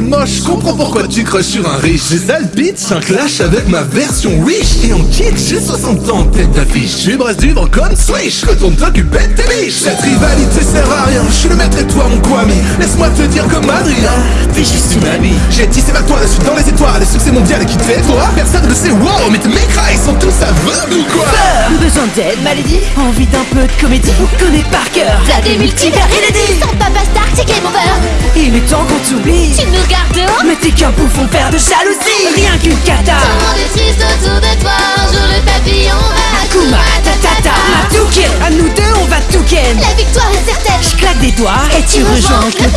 moche, comprends pourquoi tu crushes sur un riche. J'ai sale bitch, un clash avec ma version wish Et en kit, j'ai 60 ans, tête d'affiche. Tu brasses du vent comme Swish, retourne t'occuper de tes biches. Cette rivalité sert à rien, je suis le maître et toi mon Kwame. Laisse-moi te dire comme Adrien, t'es juste une amie. J'ai tissé ma toile, je suis dans les étoiles, le succès mondial est qui toi. Personne ne sait wow, mais tes mécras ils sont tous aveugles ou quoi? Besoin d'aide, maladie? Envie d'un peu de comédie? On connaît par cœur. T'as des multivers inédits Est temps qu'on t'oublie. Tu nous gardes dehors. Mais t'es qu'un bouffon père de jalousie. Rien qu'une cata Tout le monde est triste autour de toi. Un jour le papillon va Akuma, tatata, Matouken À nous deux on va tout ken La victoire est certaine. Je claque des doigts et tu rejoins le club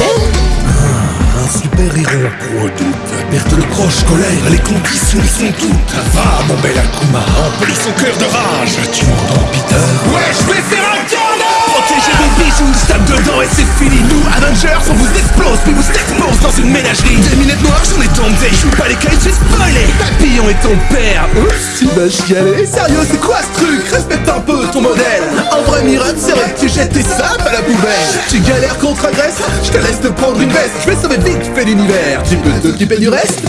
Un super héros pour doute Perte de proche, colère, les conditions sont toutes. Va mon bel Akuma, emplis son cœur de rage. Tu m'entends Peter? Une ménagerie. Des minettes noires, j'en ai tombé, je suis pas les cailles, j'ai spoilé Papillon est ton père, oups, tu vas chialer Sérieux, c'est quoi ce truc? Respecte un peu ton modèle. Un vrai miracle serait que tu jettes tes sapes à la poubelle. Tu galères contre agresse, je te laisse te prendre une veste Je vais sauver vite fait l'univers, tu peux t'occuper du reste?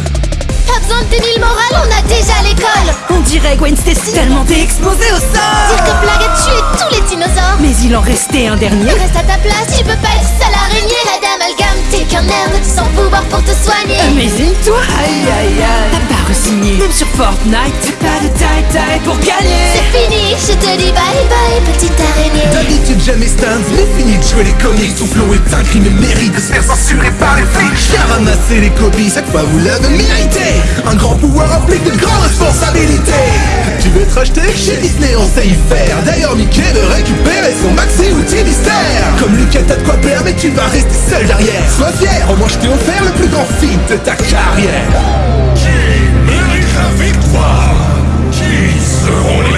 Pas besoin de tenir le moral, on a déjà l'école. On dirait Gwen Stacy. Tellement t'es explosé au sol Dire que Blague a tué tous les dinosaures. Mais il en restait un dernier. Reste à ta place, tu sur Fortnite. T'as pas de taille taille pour gagner. C'est fini, je te dis bye bye petite araignée. D'habitude jamais stands, mais fini de jouer les comics. Son flow est un crime et mérite de se faire censurer par les flics. Viens ramasser les copies, cette fois vous l'avez mérité. Un grand pouvoir implique de grandes responsabilités. Tu veux te racheter Chez Disney on sait y faire. D'ailleurs Mickey veut récupérer son maxi outil mystère. Comme Lucas t'as de quoi perdre mais tu vas rester seul derrière. Sois fier, au moins je t'ai offert le plus grand feat de ta carrière victoire